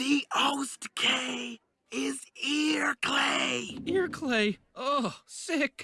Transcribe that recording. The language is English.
The host K is ear clay. Ear clay. Oh, sick.